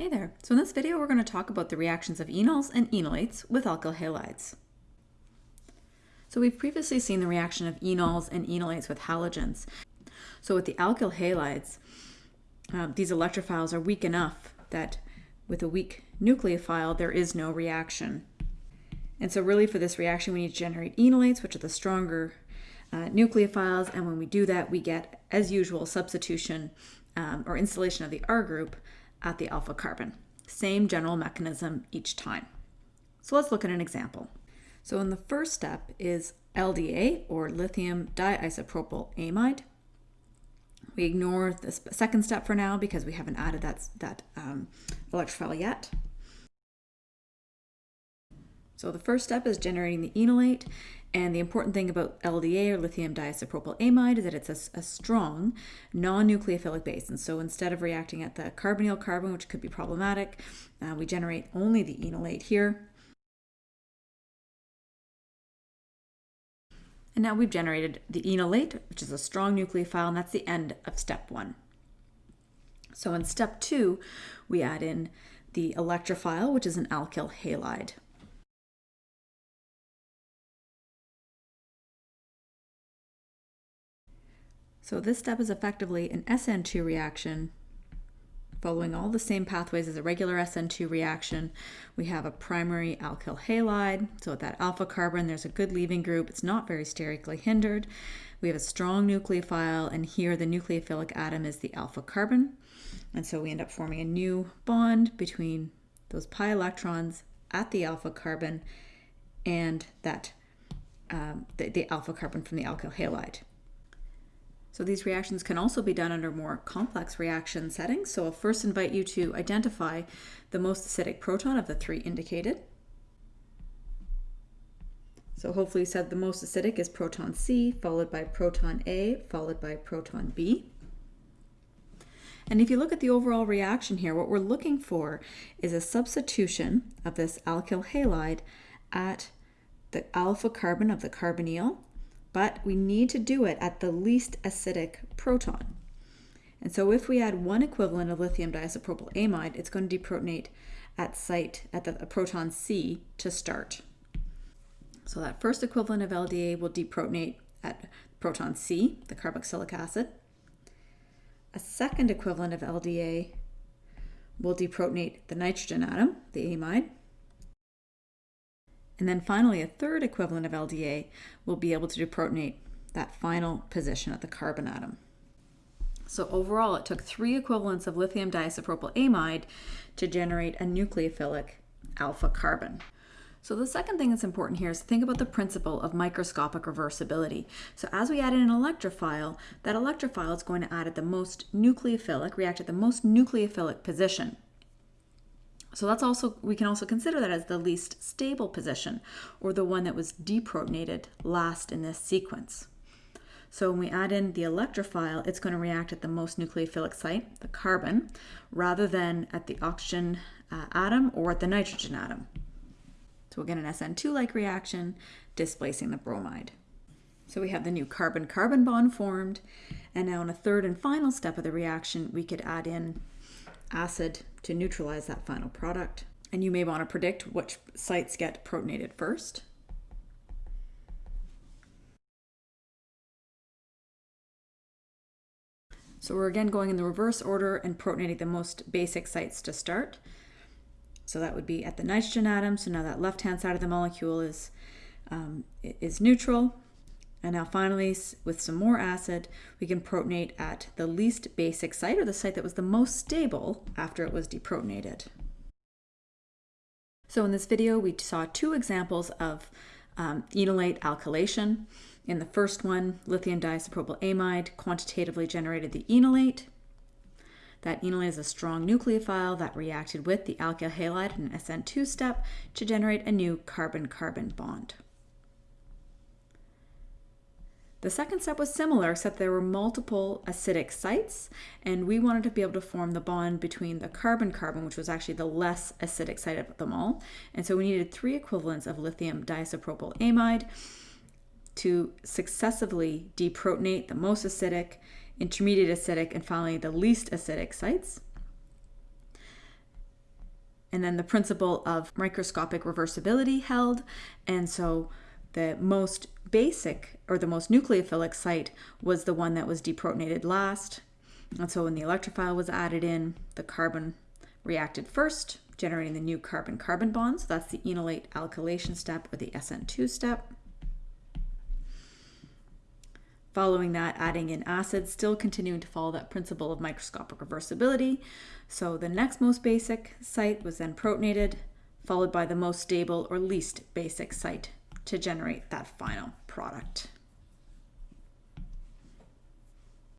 Hey there. So in this video, we're going to talk about the reactions of enols and enolates with alkyl halides. So we've previously seen the reaction of enols and enolates with halogens. So with the alkyl halides, uh, these electrophiles are weak enough that with a weak nucleophile, there is no reaction. And so really for this reaction, we need to generate enolates, which are the stronger uh, nucleophiles. And when we do that, we get, as usual, substitution um, or installation of the R group at the alpha carbon. Same general mechanism each time. So let's look at an example. So in the first step is LDA or lithium diisopropyl amide. We ignore the second step for now because we haven't added that, that um, electrophile yet. So the first step is generating the enolate and the important thing about LDA or lithium diisopropyl amide is that it's a, a strong non-nucleophilic base. And so instead of reacting at the carbonyl carbon, which could be problematic, uh, we generate only the enolate here. And now we've generated the enolate, which is a strong nucleophile, and that's the end of step one. So in step two, we add in the electrophile, which is an alkyl halide. So this step is effectively an SN2 reaction following all the same pathways as a regular SN2 reaction. We have a primary alkyl halide, so at that alpha carbon there's a good leaving group, it's not very sterically hindered. We have a strong nucleophile, and here the nucleophilic atom is the alpha carbon. And so we end up forming a new bond between those pi electrons at the alpha carbon and that um, the, the alpha carbon from the alkyl halide. So these reactions can also be done under more complex reaction settings. So I'll first invite you to identify the most acidic proton of the three indicated. So hopefully you said the most acidic is proton C, followed by proton A, followed by proton B. And if you look at the overall reaction here, what we're looking for is a substitution of this alkyl halide at the alpha carbon of the carbonyl but we need to do it at the least acidic proton. And so if we add one equivalent of lithium diisopropyl amide, it's going to deprotonate at site at the proton C to start. So that first equivalent of LDA will deprotonate at proton C, the carboxylic acid. A second equivalent of LDA will deprotonate the nitrogen atom, the amide. And then finally, a third equivalent of LDA will be able to deprotonate that final position at the carbon atom. So overall, it took three equivalents of lithium diisopropyl amide to generate a nucleophilic alpha carbon. So the second thing that's important here is think about the principle of microscopic reversibility. So as we add in an electrophile, that electrophile is going to add at the most nucleophilic, react at the most nucleophilic position. So that's also, we can also consider that as the least stable position or the one that was deprotonated last in this sequence. So when we add in the electrophile, it's going to react at the most nucleophilic site, the carbon, rather than at the oxygen uh, atom or at the nitrogen atom. So we'll get an SN2-like reaction displacing the bromide. So we have the new carbon-carbon bond formed, and now in a third and final step of the reaction, we could add in acid to neutralize that final product. And you may want to predict which sites get protonated first. So we're again going in the reverse order and protonating the most basic sites to start. So that would be at the nitrogen atom. So now that left-hand side of the molecule is, um, is neutral. And now finally, with some more acid, we can protonate at the least basic site, or the site that was the most stable after it was deprotonated. So in this video, we saw two examples of um, enolate alkylation. In the first one, lithium diisopropyl amide quantitatively generated the enolate. That enolate is a strong nucleophile that reacted with the alkyl halide in an SN2 step to generate a new carbon-carbon bond. The second step was similar, except there were multiple acidic sites, and we wanted to be able to form the bond between the carbon-carbon, which was actually the less acidic site of them all. And so we needed three equivalents of lithium diisopropyl amide to successively deprotonate the most acidic, intermediate acidic, and finally the least acidic sites. And then the principle of microscopic reversibility held. And so the most basic or the most nucleophilic site was the one that was deprotonated last. And so when the electrophile was added in, the carbon reacted first, generating the new carbon-carbon bond. So that's the enolate alkylation step or the SN2 step. Following that, adding in acids, still continuing to follow that principle of microscopic reversibility. So the next most basic site was then protonated, followed by the most stable or least basic site to generate that final product.